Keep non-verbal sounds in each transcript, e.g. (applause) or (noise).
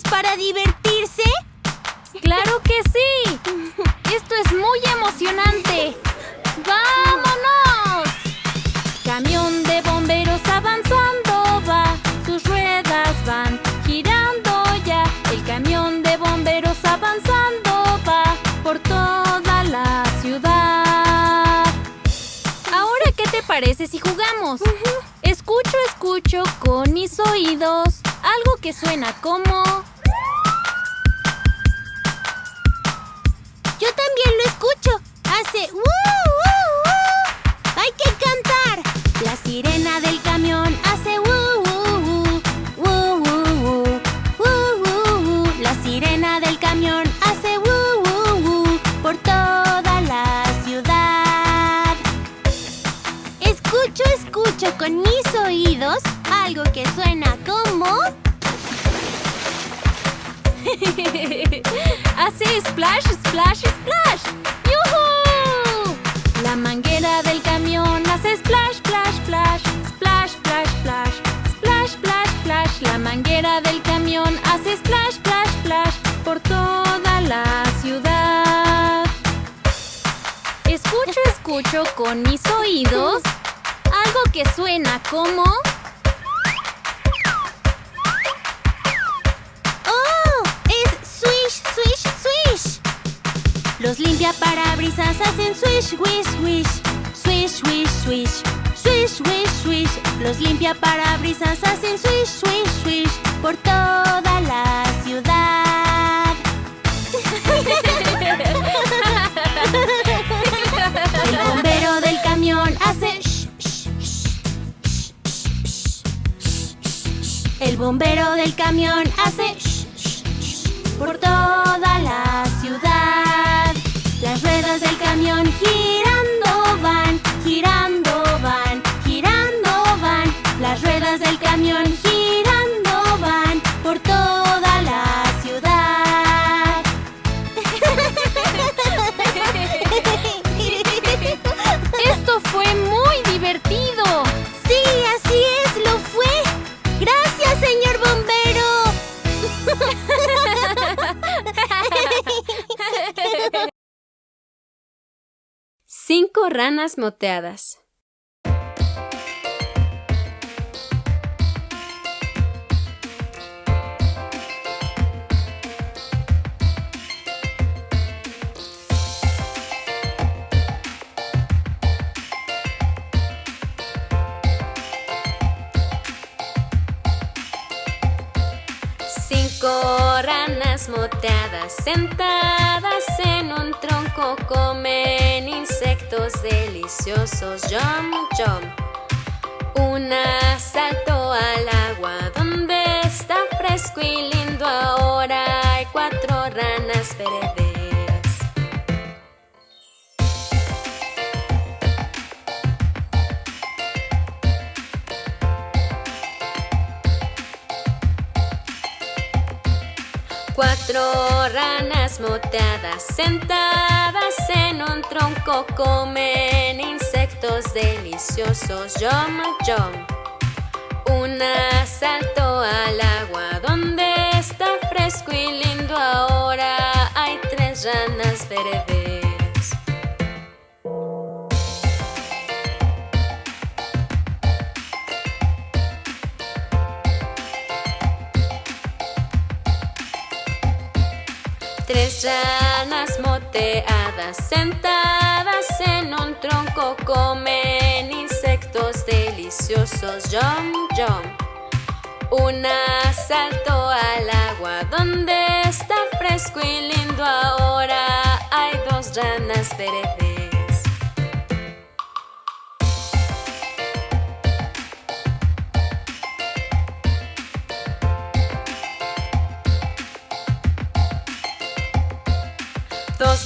para divertirse? ¡Claro que sí! ¡Esto es muy emocionante! ¡Vámonos! Camión de bomberos avanzando va, sus ruedas van girando ya. El camión de bomberos avanzando va por toda la ciudad. Ahora, ¿qué te parece si jugamos? Escucho, escucho con mis oídos algo que suena como... Yo también lo escucho. Hace ¡uh, uh, uh! ¡Hay que cantar! La sirena del camión hace ¡uh, uh, uh! ¡Uh, uh, uh! ¡Uh, uh, uh! La sirena del camión hace ¡uh, uh, uh! por toda la ciudad. Escucho, escucho con mis oídos algo que suena como... (laughs) Hace splash, splash, splash. ¡Yuhu! La manguera del camión hace splash, splash, splash. Splash, splash, splash. Splash, splash, splash. La manguera del camión hace splash, splash, splash. Por toda la ciudad. Escucho, escucho con mis oídos algo que suena como... Los limpiaparabrisas hacen swish, wish, wish. Swish, wish, swish. Swish, wish, swish. Los limpiaparabrisas hacen swish, swish, swish. Por toda la ciudad. El bombero del camión hace shh, shh, shh. El bombero del camión hace por toda la ciudad. Las ruedas del camión girando Cinco ranas moteadas. Cinco ranas moteadas sentadas en un tronco comen insectos deliciosos. Jump, jump. Una saltó al agua donde está fresco y lindo. Ahora hay cuatro ranas verdes. Cuatro ranas moteadas sentadas en un tronco comen insectos deliciosos. Yum, yum. Una saltó al agua donde está fresco y lindo. Ahora hay tres ranas verdes. Ranas moteadas sentadas en un tronco comen insectos deliciosos. Yum, yum. Una saltó al agua donde está fresco y lindo. Ahora hay dos ranas verdes.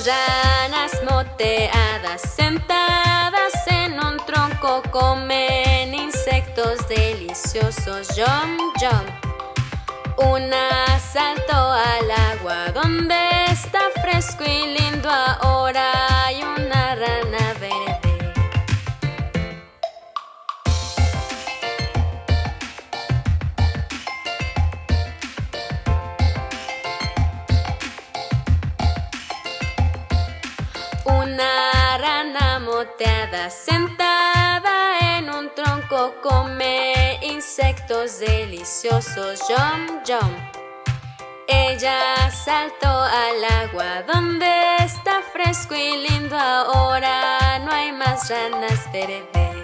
Dos ranas moteadas sentadas en un tronco comen insectos deliciosos. Yum, yum. Una saltó al agua donde está fresco y lindo. Ahora Come insectos deliciosos. Yum, yum. Ella saltó al agua donde está fresco y lindo ahora. No hay más ranas verdes.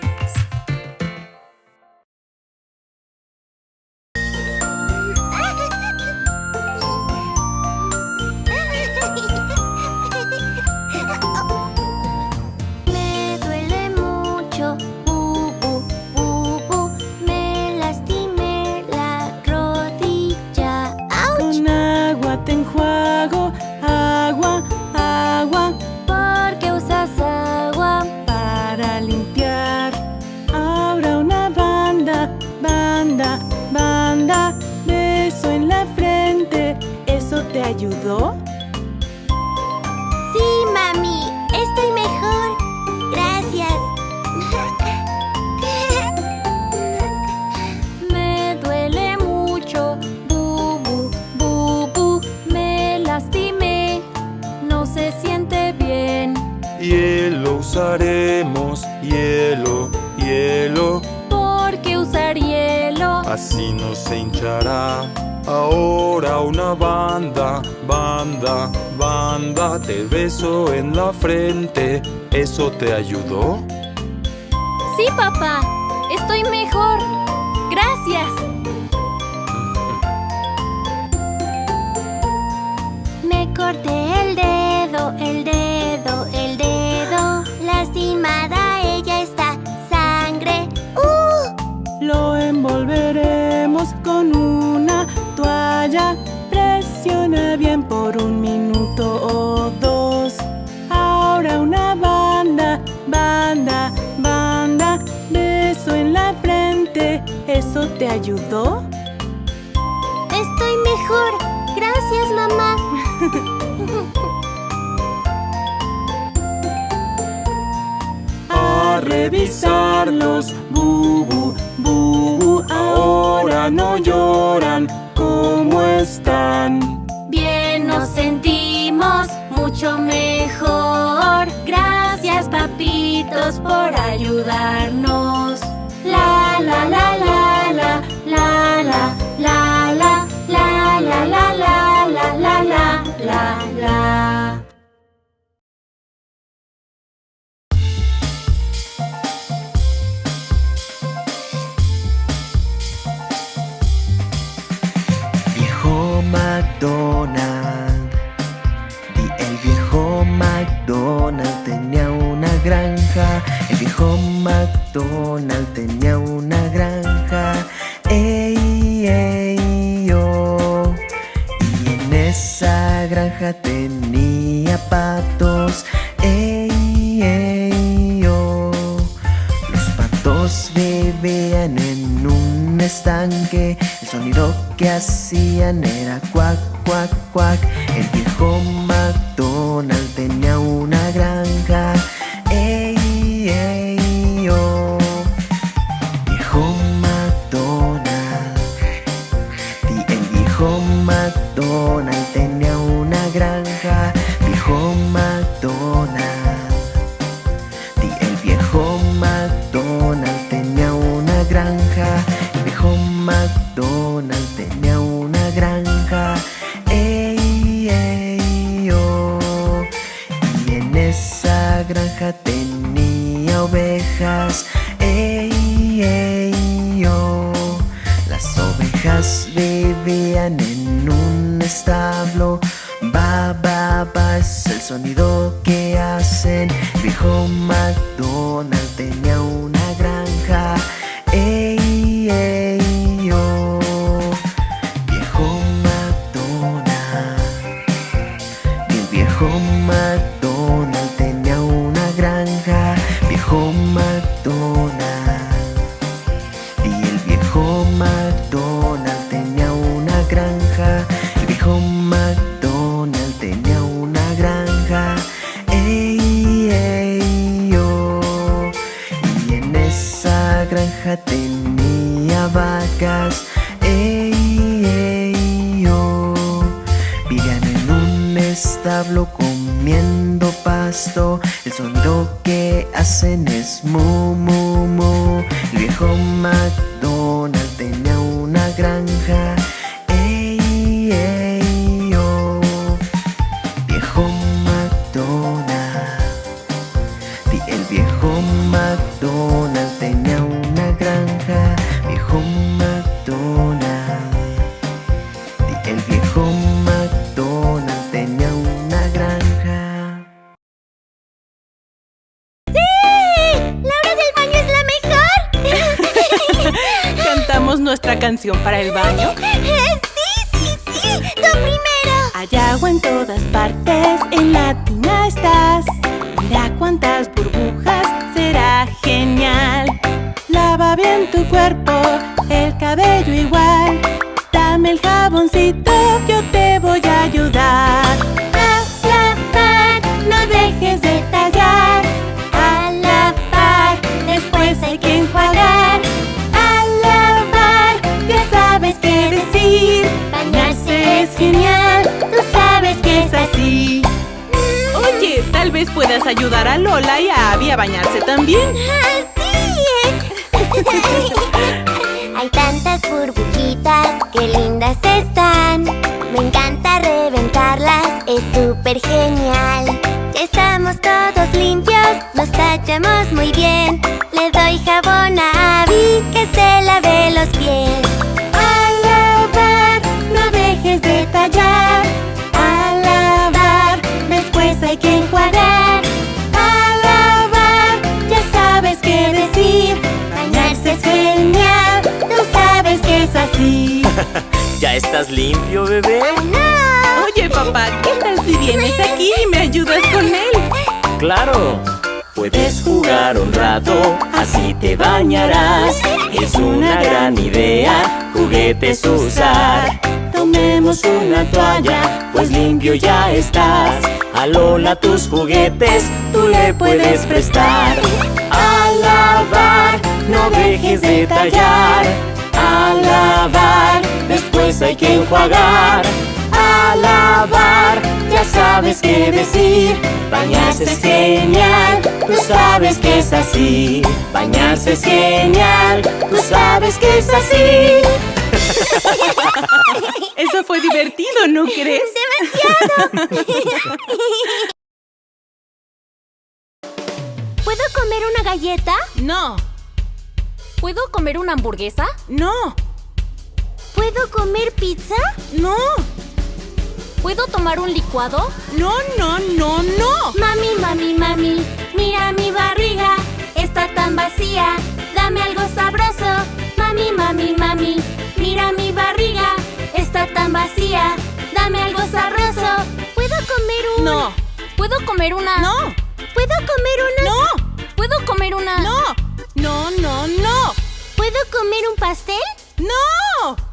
banda, banda, banda, te beso en la frente. ¿Eso te ayudó? Sí, papá. ¿Te ayudó? Estoy mejor. Gracias, mamá. (laughs) A revisarlos, bubu, bubu, ahora no lloran. Es súper genial. Ya estamos todos limpios, nos tachamos muy bien. Le doy jabón a Abby que se lave los pies. A lavar, no dejes de tallar. A lavar, después hay que enjuagar. A lavar, ya sabes qué decir. Bañarse es genial, tú sabes que es así. (laughs) ¿Ya estás limpio, bebé? ¡No! Oye, papá, ¿qué vienes aquí y me ayudas con él? ¡Claro! Puedes jugar un rato, así te bañarás. Es una gran idea, juguetes usar. Tomemos una toalla, pues limpio ya estás. A Lola tus juguetes, tú le puedes prestar. A lavar, no dejes de tallar. A lavar, después hay que enjuagar. A lavar, ya sabes qué decir. Bañarse es genial, tú sabes que es así. Bañarse es genial, tú sabes que es así. (laughs) Eso fue divertido, ¿no (laughs) crees? (laughs) ¿Puedo comer una galleta? No, ¿Puedo comer una hamburguesa? no, ¿Puedo comer pizza? no, ¿Puedo tomar un licuado? no, no, no, no. Mami, mami, mami, mira mi barriga, está tan vacía, dame algo sabroso. Mami, mami, mami, mira mi barriga, está tan vacía, dame algo sabroso. ¿Puedo comer un...? No, ¿Puedo comer una? no, ¿Puedo comer una...? no, ¿Puedo comer una? no, no, no, no, ¿Puedo comer un pastel? no.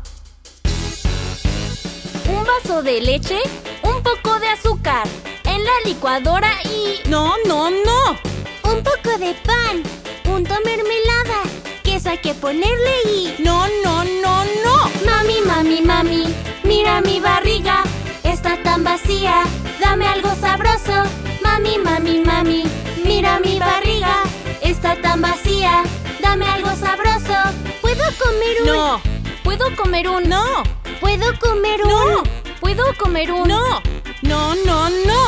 Un vaso de leche, un poco de azúcar, en la licuadora y... No, no, no. Un poco de pan, punto mermelada, queso hay que ponerle y... No, no, no, no. Mami, mami, mami, mira mi barriga, está tan vacía, dame algo sabroso. Mami, mami, mami, mira mi barriga, está tan vacía, dame algo sabroso. ¿Puedo comer un...? No, ¿Puedo comer un... no, ¿Puedo comer un...? no, ¿Puedo comer un... no, no, no, no.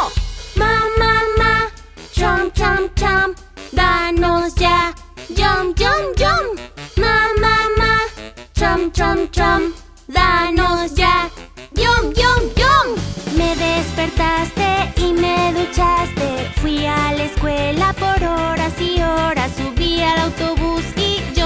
Ma, ma, ma, chom, chom, chom, danos ya, yum, yum, yum. Ma, ma, ma, chom, chom, chom, danos ya, yum, yum, yum. Me despertaste y me duchaste, fui a la escuela por horas y horas, subí al autobús y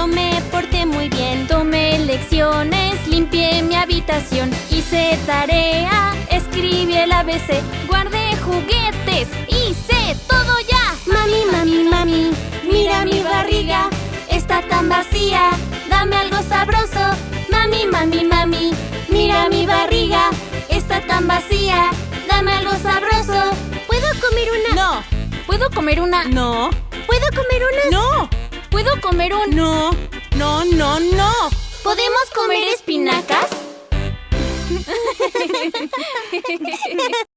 yo me porté muy bien. Tomé lecciones, limpié mi habitación, hice tarea, escribí el ABC, guardé juguetes, hice todo ya. Mami, mami, mami, mira mi barriga, está tan vacía, dame algo sabroso. Mami, mami, mami, mira mi barriga, está tan vacía, dame algo sabroso. ¿Puedo comer una? No, ¿Puedo comer una? no, ¿Puedo comer una? no, ¿Puedo comer un... no, no, no, no. ¿Podemos comer espinacas? (laughs)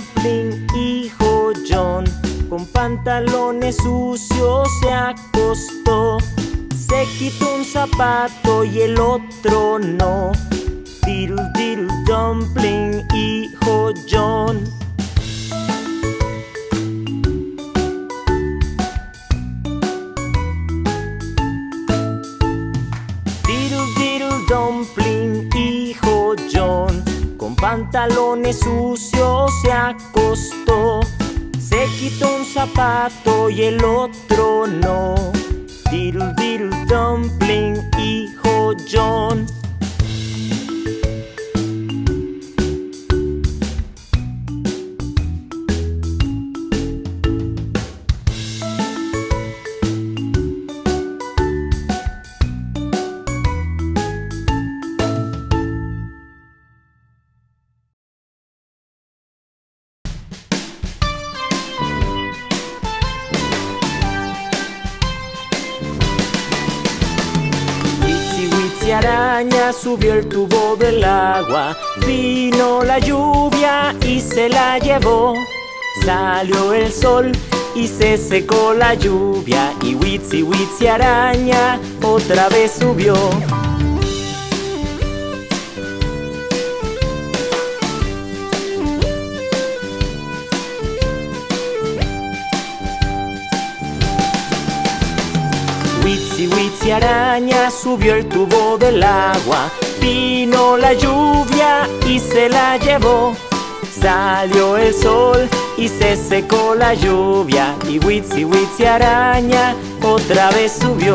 dumpling, hijo John, con pantalones sucios se acostó. Se quitó un zapato y el otro no. Diddle, diddle, dumpling, hijo John. Pantalones sucios se acostó. Se quitó un zapato y el otro no. Diddle diddle dumpling, hijo John. Subió el tubo del agua, vino la lluvia y se la llevó. Salió el sol y se secó la lluvia y Witsi Witsi araña otra vez subió. Araña subió el tubo del agua, vino la lluvia y se la llevó. Salió el sol y se secó la lluvia y Witsi Witsi araña otra vez subió.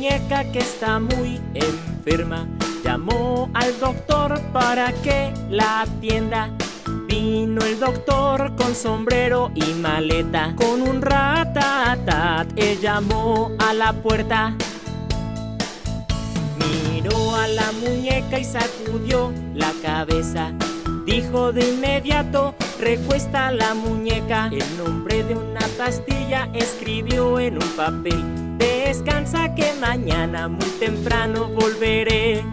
Muñeca que está muy enferma. Llamó al doctor para que la atienda. Vino el doctor con sombrero y maleta. Con un ratatat, él llamó a la puerta. Miró a la muñeca y sacudió la cabeza. Dijo de inmediato, recuesta la muñeca. El nombre de una pastilla escribió en un papel. Descansa que mañana muy temprano volveré.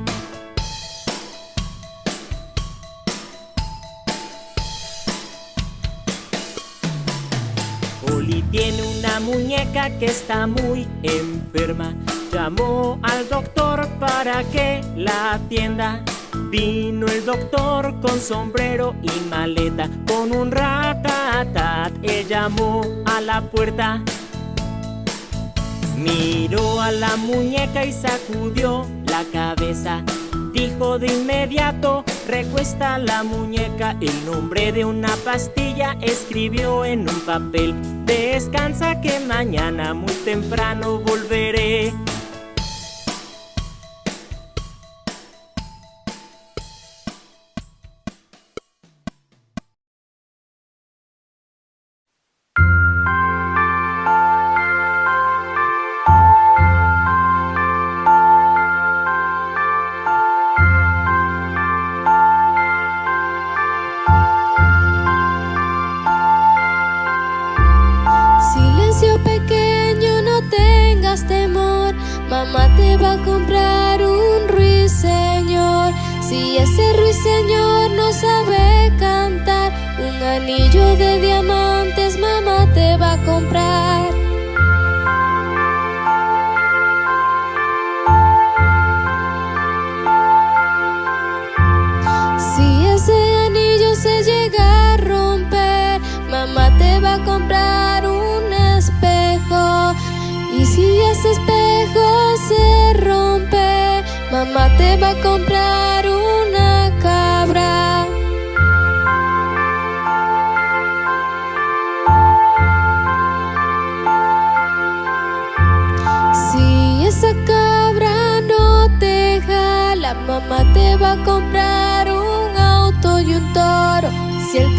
Oli tiene una muñeca que está muy enferma. Llamó al doctor para que la atienda. Vino el doctor con sombrero y maleta, con un ratatat. Él llamó a la puerta. Miró a la muñeca y sacudió la cabeza. Dijo de inmediato, recuesta la muñeca. El nombre de una pastilla escribió en un papel. Descansa que mañana muy temprano volveré. Mamá te va a comprar un ruiseñor. Si ese ruiseñor no sabe cantar, un anillo de diamantes mamá te va a comprar. Va a comprar una cabra. Si esa cabra no te jala, mamá te va a comprar un auto y un toro. Si el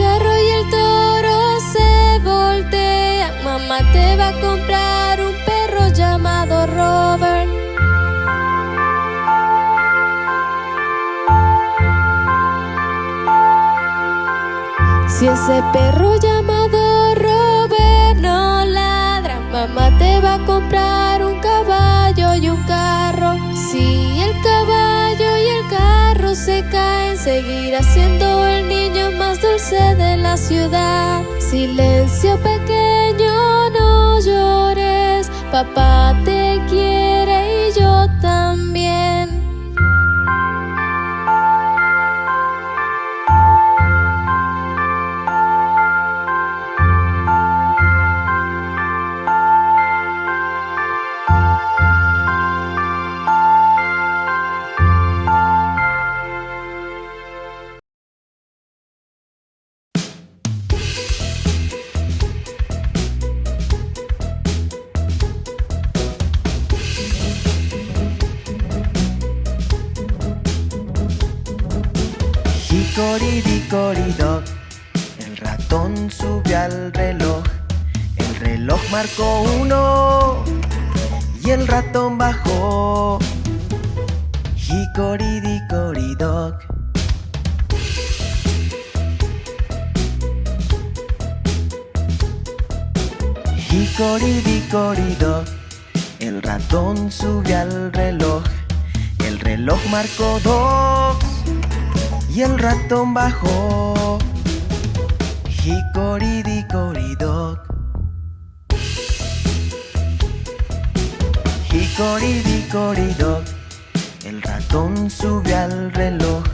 Ese perro llamado Robert no ladra, mamá te va a comprar un caballo y un carro. Si el caballo y el carro se caen, seguirá siendo el niño más dulce de la ciudad. Silencio pequeño, no llores, papá te quiere marcó dos y el ratón bajó. Hickory-dickory-dock. Hickory-dickory-dock. El ratón sube al reloj.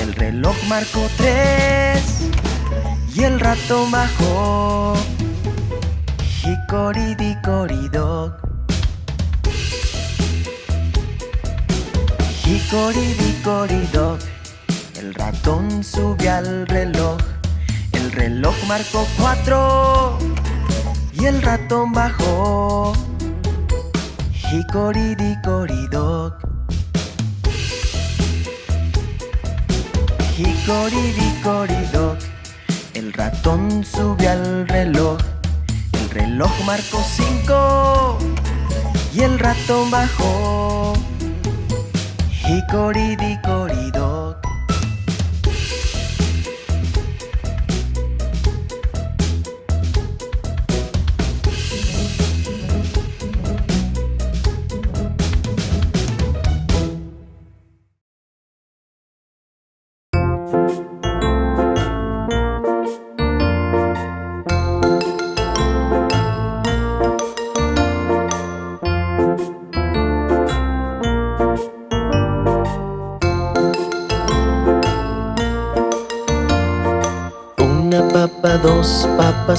El reloj marcó tres y el ratón bajó. Hickory-dickory-dock. Hickory-dickory-dock. El ratón sube al reloj. El reloj marcó cuatro y el ratón bajó. Hickory-dickory-dock. Hickory-dickory-dock. El ratón sube al reloj. El reloj marcó cinco y el ratón bajó. ひこりびこり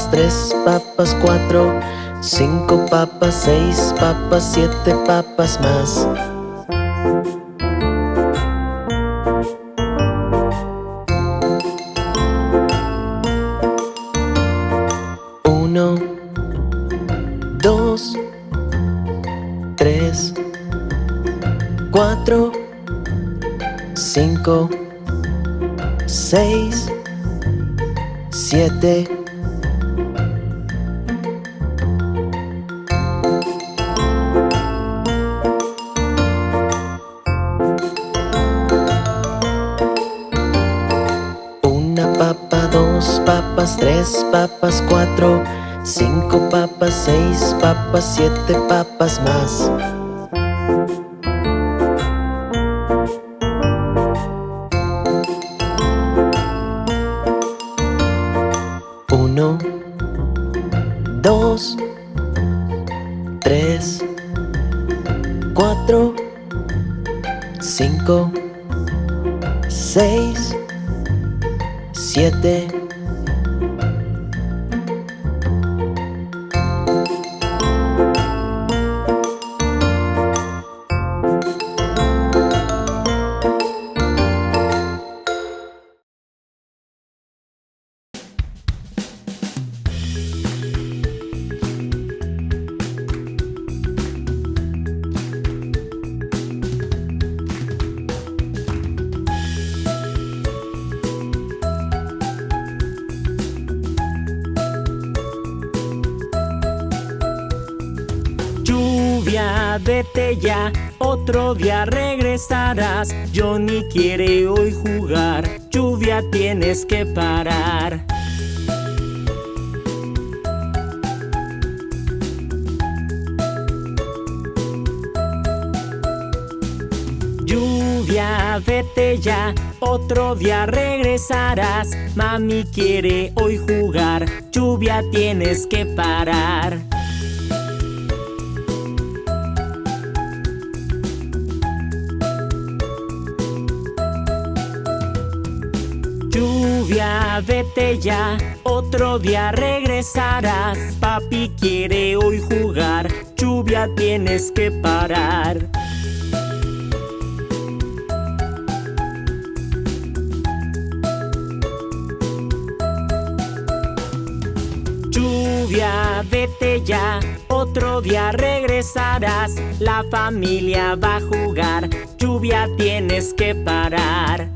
tres papas, cuatro, cinco papas, seis papas, siete papas más. Siete papas más. vete ya, otro día regresarás. Johnny quiere hoy jugar, lluvia tienes que parar. Lluvia, vete ya, otro día regresarás. Mami quiere hoy jugar, lluvia tienes que parar. Vete ya, otro día regresarás. Papi quiere hoy jugar, lluvia tienes que parar. Lluvia, vete ya, otro día regresarás. La familia va a jugar, lluvia tienes que parar.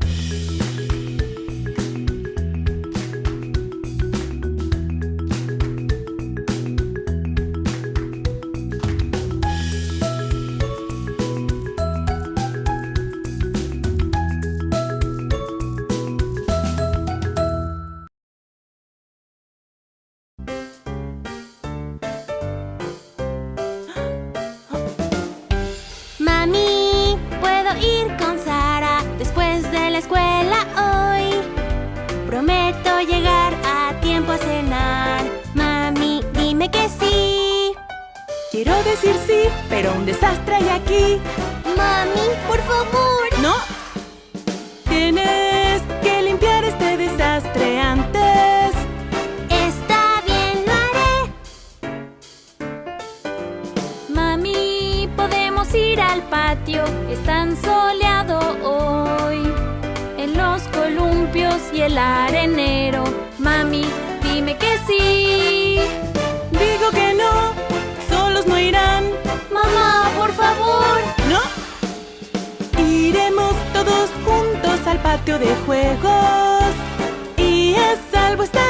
Cenar. Mami, dime que sí. Quiero decir sí, pero un desastre hay aquí. Mami, por favor. ¡No! Tienes que limpiar este desastre antes. Está bien, lo haré. Mami, podemos ir al patio, es tan soleado hoy. En los columpios y el arenero. Mami, dime que sí. Digo que no, solos no irán. Mamá, por favor. ¿No? Iremos todos juntos al patio de juegos. Y a salvo estarán.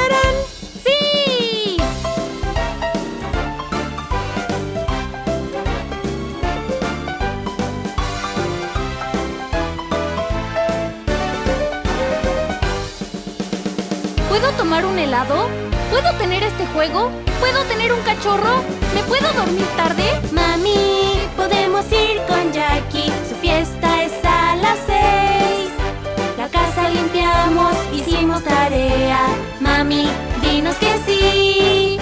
¿Puedo tomar un helado? ¿Puedo tener este juego? ¿Puedo tener un cachorro? ¿Me puedo dormir tarde? Mami, podemos ir con Jackie. Su fiesta es a las seis. La casa limpiamos, hicimos tarea. Mami, dinos que sí.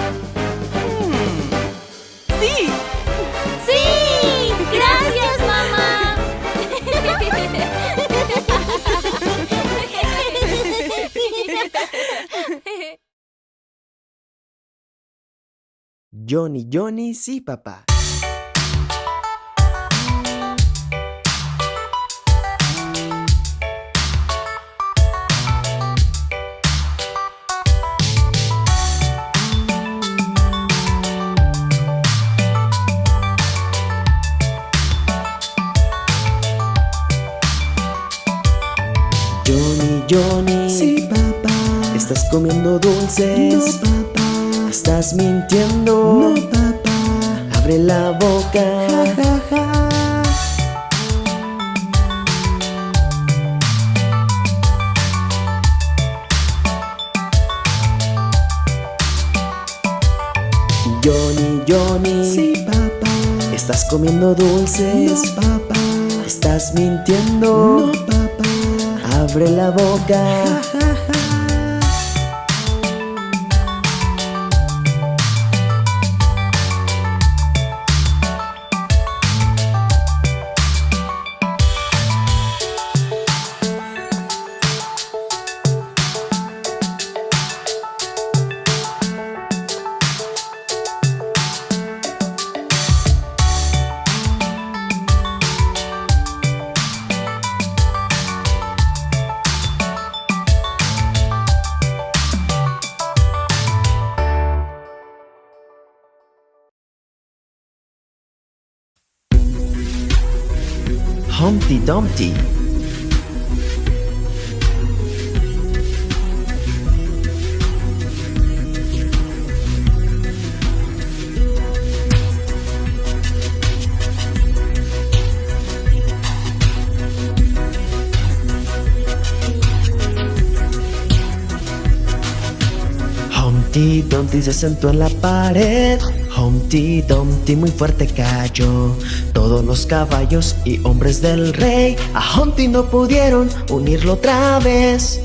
Johnny, Johnny, sí, papá. Johnny, Johnny. Sí, papá. ¿Estás comiendo dulces? No, papá. ¿Estás mintiendo? No, papá. Abre la boca. Ja, ja, ja. Johnny, Johnny. Sí, papá. ¿Estás comiendo dulces? No, papá. ¿Estás mintiendo? No, papá. Abre la boca. Ja, ja, Humpty se sentó en la pared. Humpty Dumpty muy fuerte cayó. Todos los caballos y hombres del rey A Humpty no pudieron unirlo otra vez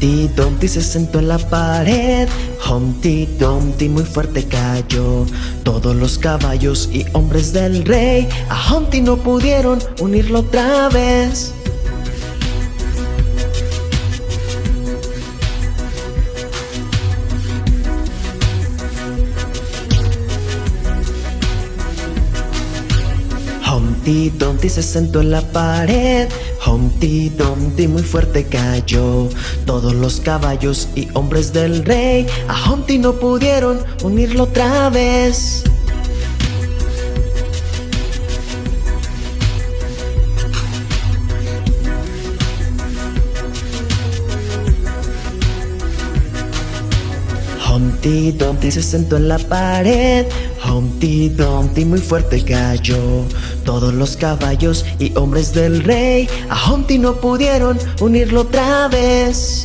Humpty Dumpty se sentó en la pared. Humpty Dumpty muy fuerte cayó. Todos los caballos y hombres del rey A Humpty no pudieron unirlo otra vez. Humpty Dumpty se sentó en la pared Humpty Dumpty muy fuerte cayó. Todos los caballos y hombres del rey A Humpty no pudieron unirlo otra vez Humpty Dumpty se sentó en la pared. Humpty Dumpty muy fuerte cayó. Todos los caballos y hombres del rey A Humpty no pudieron unirlo otra vez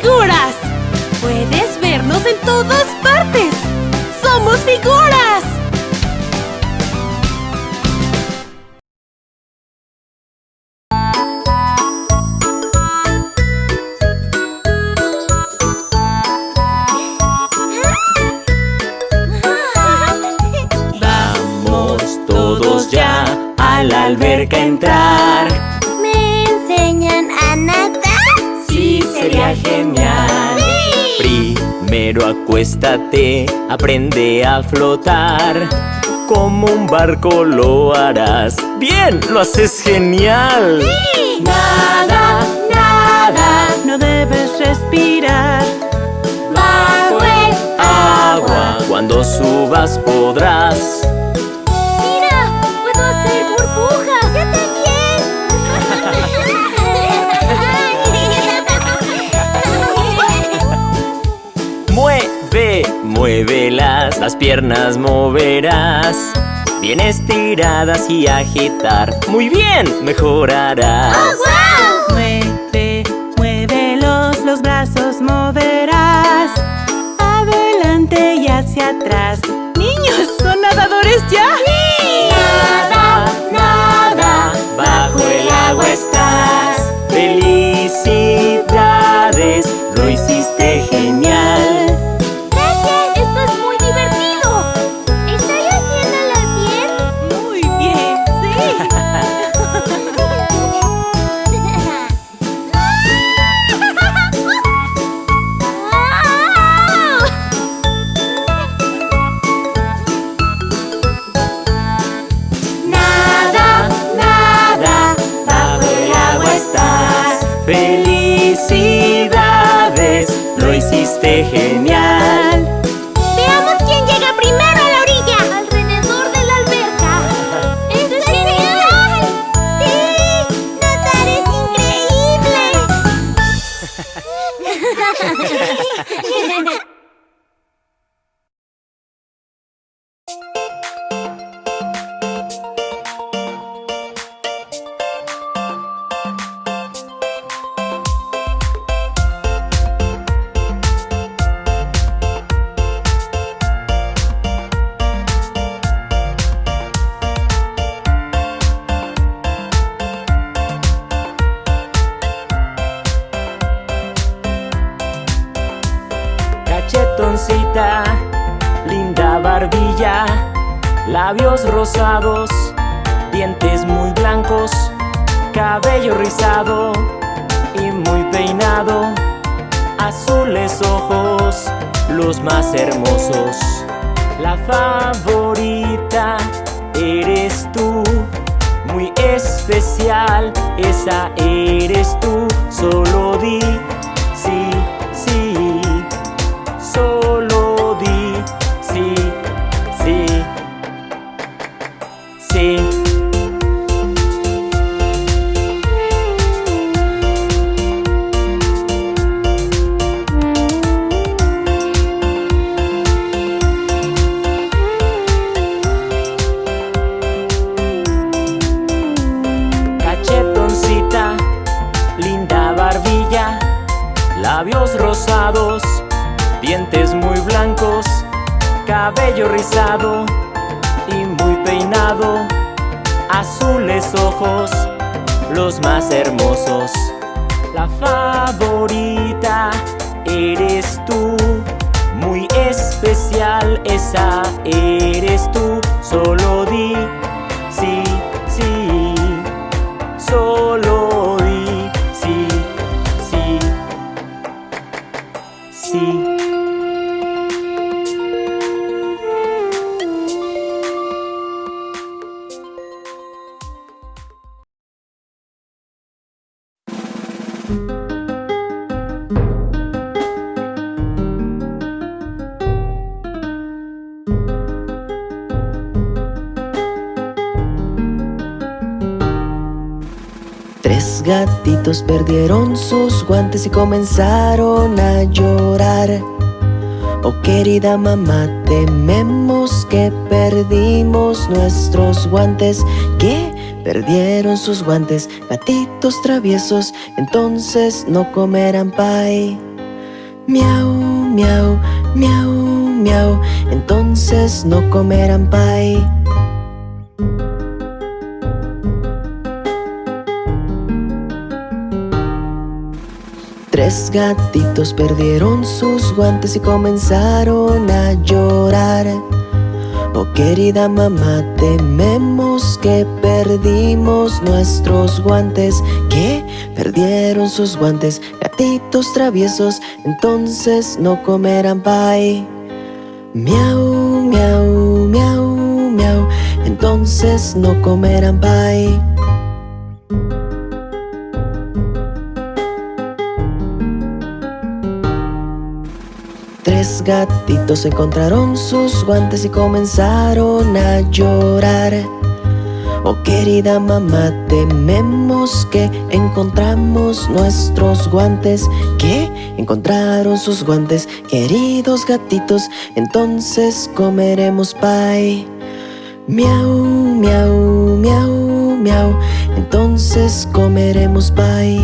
figuras! ¡Puedes vernos en todas partes! ¡Somos figuras! Acuéstate, aprende a flotar Como un barco lo harás ¡Bien! ¡Lo haces genial! ¡Sí! Nada, nada No debes respirar Bajo el agua Cuando subas podrás Las piernas moverás Bien estiradas y agitar ¡Muy bien! Mejorarás ¡Oh, wow! Mueve, muévelos, los brazos moverás Adelante y hacia atrás ¡Niños! ¿Son nadadores ya? ¡Sí! Nada, nada, bajo el agua estás ¡Felicidades! Lo hiciste genial ¡Felicidades! Lo hiciste genial. Cabello rizado y muy peinado, azules ojos, los más hermosos. La favorita eres tú, muy especial esa eres tú, solo di perdieron sus guantes y comenzaron a llorar. Oh querida mamá, tememos que perdimos nuestros guantes. Que perdieron sus guantes, gatitos traviesos, entonces no comerán pie. Miau, miau, miau, miau, entonces no comerán pie. Tres gatitos perdieron sus guantes y comenzaron a llorar. Oh querida mamá, tememos que perdimos nuestros guantes. Que perdieron sus guantes, gatitos traviesos, entonces no comerán pie. Miau, miau, miau, miau, entonces no comerán pie. Tres gatitos encontraron sus guantes y comenzaron a llorar. Oh querida mamá, tememos que encontramos nuestros guantes. Que encontraron sus guantes, queridos gatitos, entonces comeremos pie. Miau, miau, miau, miau, entonces comeremos pie.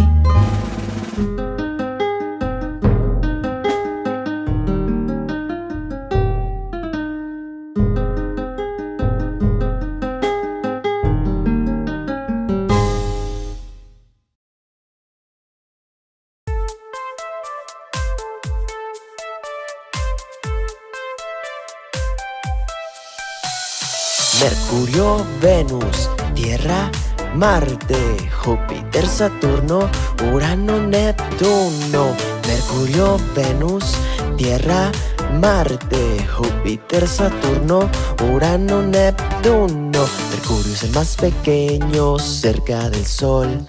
Marte, Júpiter, Saturno, Urano, Neptuno. Mercurio, Venus, Tierra, Marte, Júpiter, Saturno, Urano, Neptuno. Mercurio es el más pequeño cerca del Sol.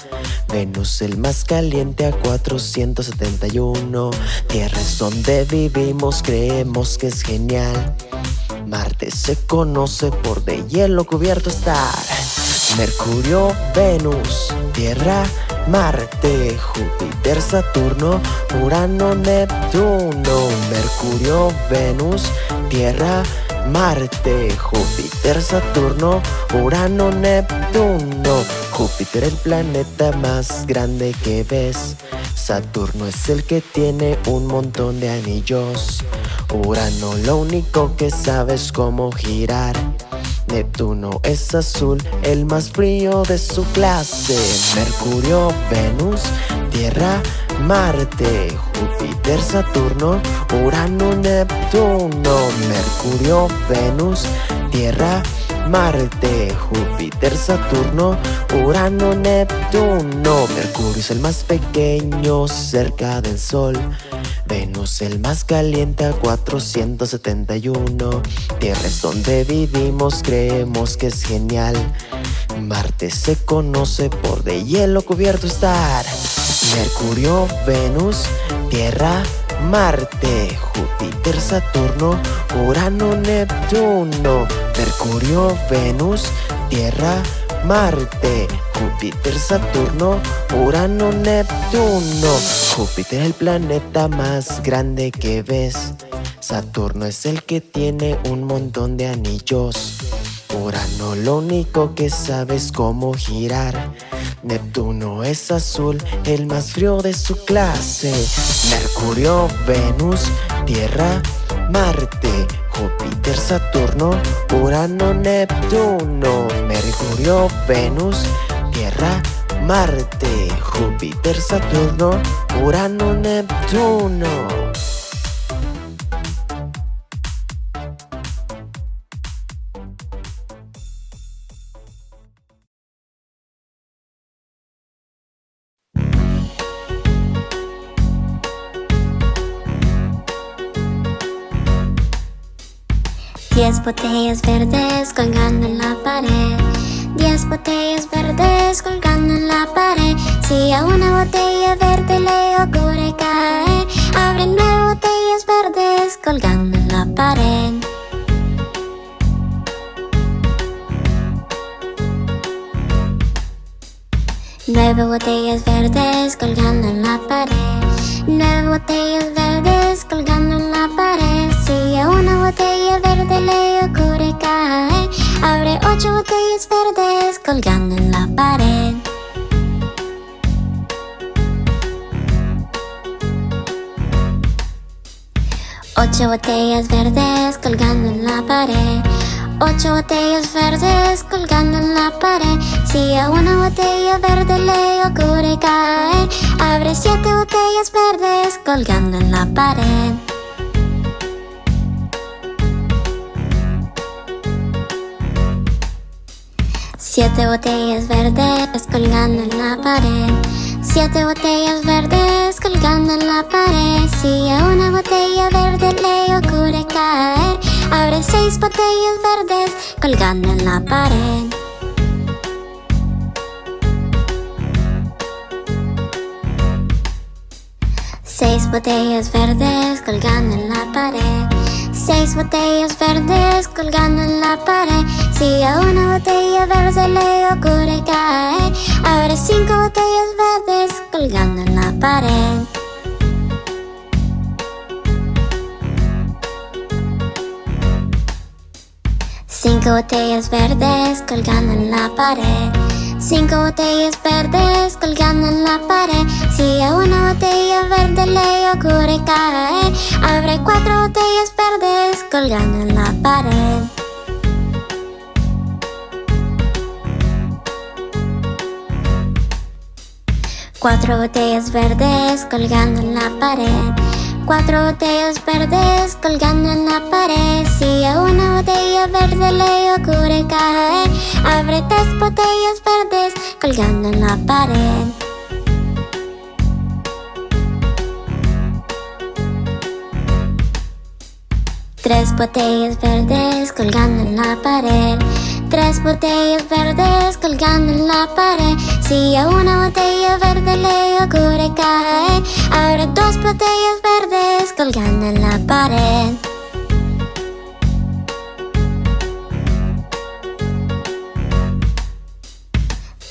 Venus el más caliente a 471. Tierra es donde vivimos, creemos que es genial. Marte se conoce por de hielo cubierto estar. Mercurio, Venus, Tierra, Marte, Júpiter, Saturno, Urano, Neptuno. Mercurio, Venus, Tierra, Marte, Júpiter, Saturno, Urano, Neptuno. Júpiter el planeta más grande que ves. Saturno es el que tiene un montón de anillos. Urano lo único que sabe es cómo girar. Neptuno es azul, el más frío de su clase. Mercurio, Venus, Tierra, Marte, Júpiter, Saturno, Urano, Neptuno. Mercurio, Venus, Tierra, Marte, Júpiter, Saturno, Urano, Neptuno. Mercurio es el más pequeño cerca del Sol. Venus el más caliente a 471. Tierra es donde vivimos, creemos que es genial. Marte se conoce por de hielo cubierto estar. Mercurio, Venus, Tierra, Marte, Júpiter, Saturno, Urano, Neptuno. Mercurio, Venus, Tierra, Marte, Júpiter, Saturno, Urano, Neptuno. Júpiter el planeta más grande que ves. Saturno es el que tiene un montón de anillos. Urano lo único que sabe es cómo girar. Neptuno es azul, el más frío de su clase. Mercurio, Venus, Tierra, Marte, Júpiter, Saturno, Urano, Neptuno. Mercurio, Venus, Tierra, Marte, Júpiter, Saturno, Urano, Neptuno. Botellas verdes colgando en la pared. Diez botellas verdes colgando en la pared. Si a una botella verde le ocurre caer, abre nueve botellas verdes colgando en la pared. Nueve botellas verdes colgando en la pared. Nueve botellas verdes colgando en la pared. Si a una botella verde le ocurre caer, abre ocho botellas verdes colgando en la pared. Ocho botellas verdes colgando en la pared. Ocho botellas verdes colgando en la pared. Si a una botella verde le ocurre caer, abre siete botellas verdes colgando en la pared. Siete botellas verdes colgando en la pared. Siete botellas verdes colgando en la pared. Si a una botella verde le ocurre caer, abre seis botellas verdes colgando en la pared. Seis botellas verdes colgando en la pared. Seis botellas verdes colgando en la pared. Si a una botella verde le ocurre caer, abre cinco botellas verdes colgando en la pared. Cinco botellas verdes colgando en la pared. Cinco botellas verdes colgando en la pared. Si a una botella verde le ocurre caer, abre cuatro botellas verdes colgando en la pared. Cuatro botellas verdes colgando en la pared. Cuatro botellas verdes colgando en la pared. Si a una botella verde le ocurre caer, abre tres botellas verdes colgando en la pared. Tres botellas verdes colgando en la pared. Tres botellas verdes colgando en la pared. Si a una botella verde le ocurre caer, abre dos botellas verdes colgando en la pared.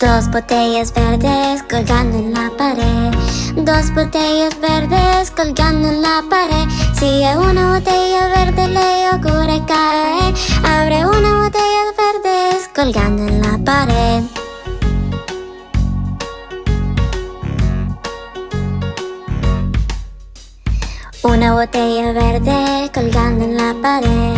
Dos botellas verdes colgando en la pared. Dos botellas verdes colgando en la pared. Si una botella verde le ocurre caer, abre una botella verdes colgando en la pared. Una botella verde colgando en la pared.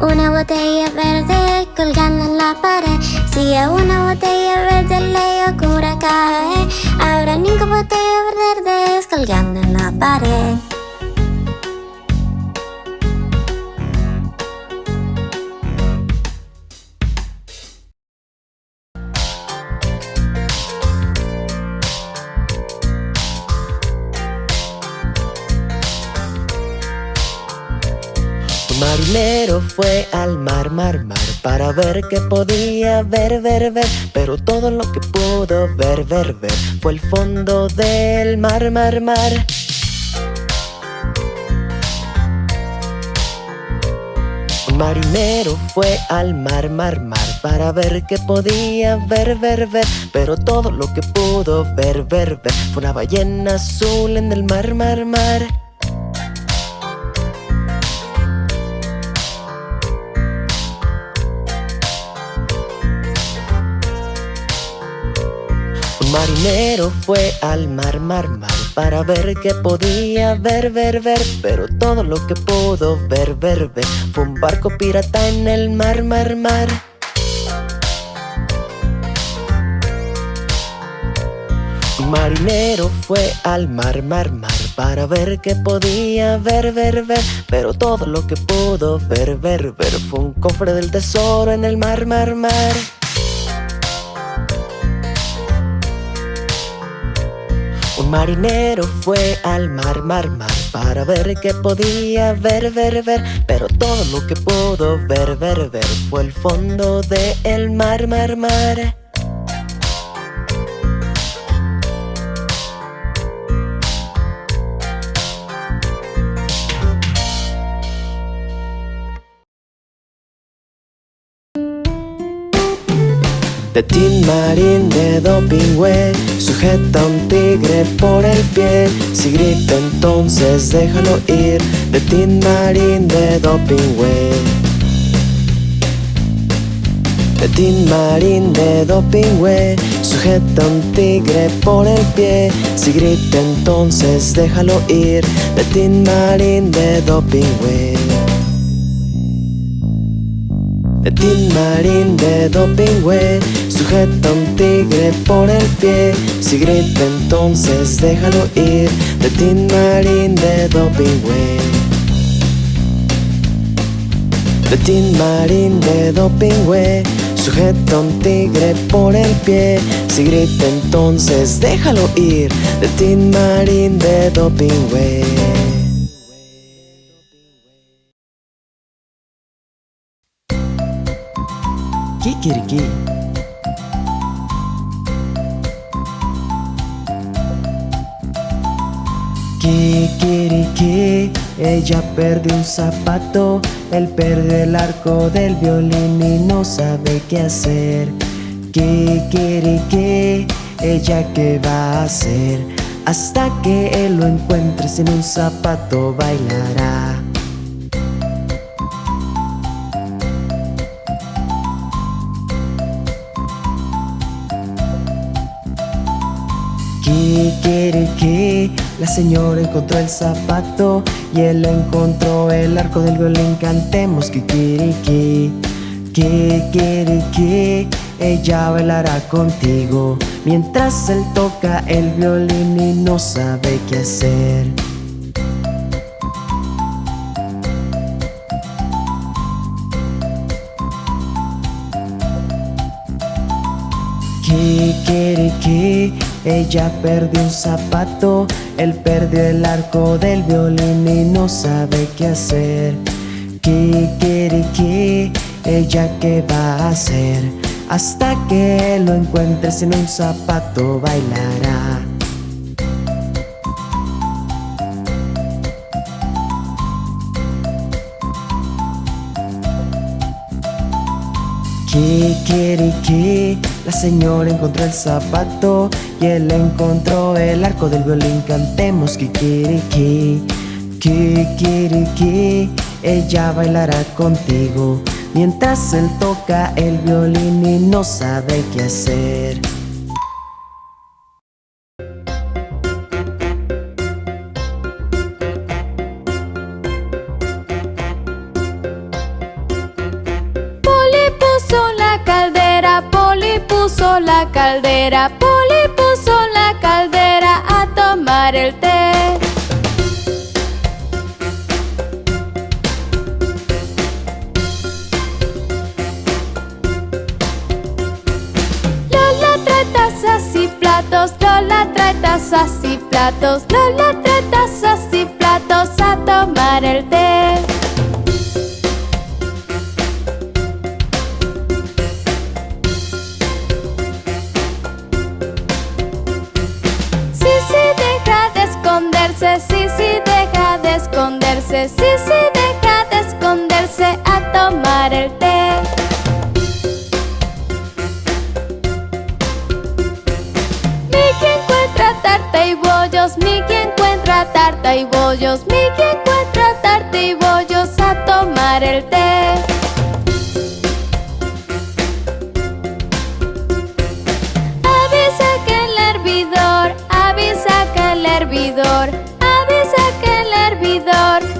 Una botella verde colgando en la pared. Si a una botella verde le ocurre caer, habrá cinco botellas verdes colgando en la pared. Un marinero fue al mar, mar, mar Para ver qué podía ver, ver, ver. Pero todo lo que pudo ver, ver, ver Fue el fondo del mar, mar, mar. Marinero fue al mar, mar, mar Para ver qué podía ver, ver, ver. Pero todo lo que pudo ver, ver, ver Fue una ballena azul en el mar, mar, mar marinero fue al mar, mar, mar Para ver qué podía ver, ver, ver. Pero todo lo que pudo ver, ver, ver Fue un barco pirata en el mar, mar, mar. Marinero fue al mar, mar, mar Para ver qué podía ver, ver, ver. Pero todo lo que pudo ver, ver, ver Fue un cofre del tesoro en el mar, mar, mar Un marinero fue al mar, mar, mar Para ver qué podía ver, ver, ver. Pero todo lo que pudo ver, ver, ver Fue el fondo del mar, mar, mar De Tin Marín de Dopingüe Sujeta un tigre por el pie. Si grita entonces déjalo ir. De Tin Marín de Dopingüe De Marín de Dopingüe Sujeta un tigre por el pie. Si grita entonces déjalo ir. De Tin Marín de Dopingüe de Tin Marín de Dopingüe Sujeta un tigre por el pie. Si grita entonces déjalo ir De Tin Marín de Dopingüe De Tin Marín de Dopingüe Sujeta un tigre por el pie. Si grita entonces déjalo ir De Tin Marín de Dopingüe Kikiriki. Kikiriki, ella perdió un zapato, él perdió el arco del violín y no sabe qué hacer. Kikiriki, ella qué va a hacer, hasta que él lo encuentre sin un zapato bailará. Kikiriki, la señora encontró el zapato y él encontró el arco del violín. Cantemos Kikiriki, Kikiriki, ella bailará contigo mientras él toca el violín y no sabe qué hacer. Ella perdió un zapato, él perdió el arco del violín y no sabe qué hacer. Kikiriki, ella qué va a hacer, hasta que lo encuentre sin un zapato bailará. Kikiriki, la señora encontró el zapato y él encontró el arco del violín. Cantemos Kikiriki, Kikiriki, ella bailará contigo mientras él toca el violín y no sabe qué hacer. La caldera, Poli puso la caldera a tomar el té. Lola trae tazas y platos, Lola trae tazas y platos, Lola trae tazas y platos a tomar el té. Sí, sí, deja de esconderse, sí, sí, deja de esconderse a tomar el té. Mickey encuentra tarta y bollos, Mickey encuentra tarta y bollos, Mickey encuentra tarta y bollos a tomar el té. Avisa que el hervidor. Avisa que el hervidor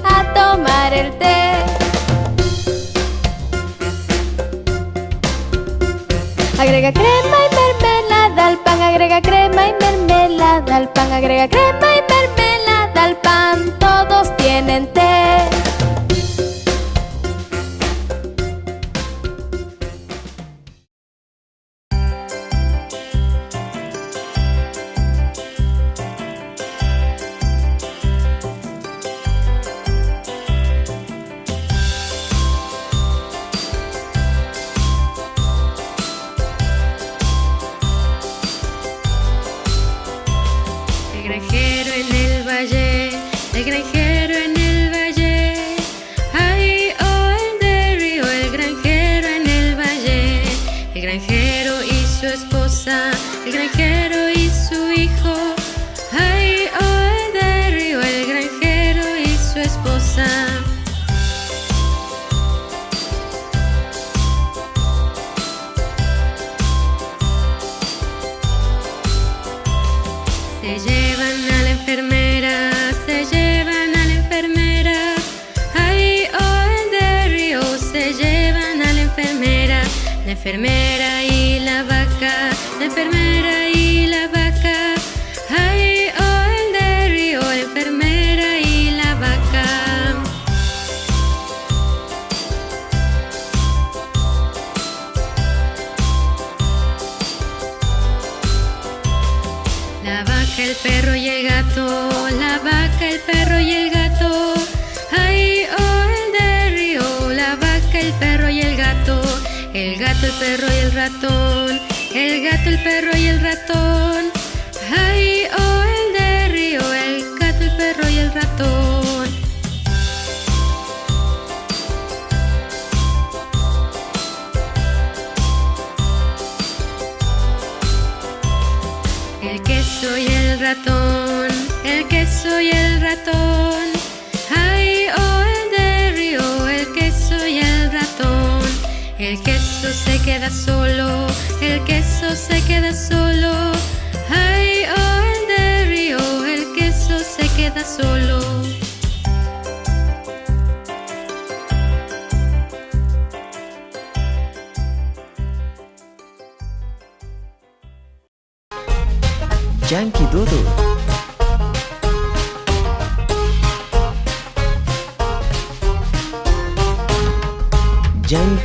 a tomar el té. Agrega crema y mermelada al pan, agrega crema y mermelada al pan, agrega crema y mermelada al pan. Todos tienen té. Queso se queda solo, el queso se queda solo. Ay, oh, el de río, el queso se queda solo. Yankee Doodle.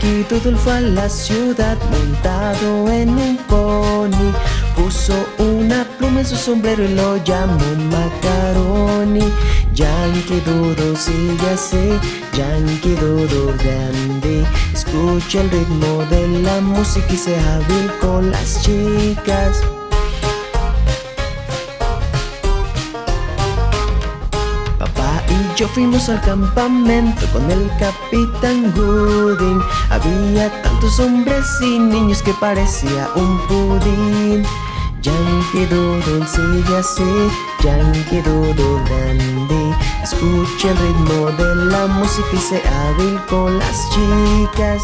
Doodle fue a la ciudad montado en un pony. Puso una pluma en su sombrero y lo llamó Macaroni. Yankee Doodle sigue así, Yankee Doodle grande. Escucha el ritmo de la música y sea hábil con las chicas. Yo fuimos al campamento con el capitán Gooding. Había tantos hombres y niños que parecía un pudín. Yankee Doodle sigue así, Yankee Doodle grande. Escucha el ritmo de la música y sea hábil con las chicas.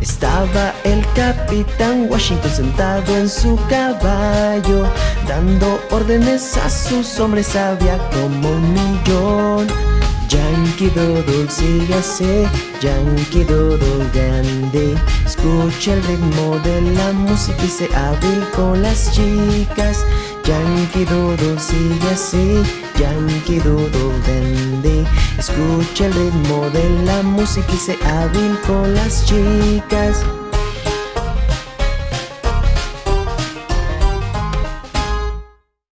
Estaba el capitán Washington sentado en su caballo, dando órdenes a sus hombres, había como un millón. Yankee Doodle sigue así, Yankee Doodle grande. Escucha el ritmo de la música y se hábil con las chicas. Yankee Doodle sigue así, Yankee Doodle grande. Escucha el ritmo de la música y se hábil con las chicas.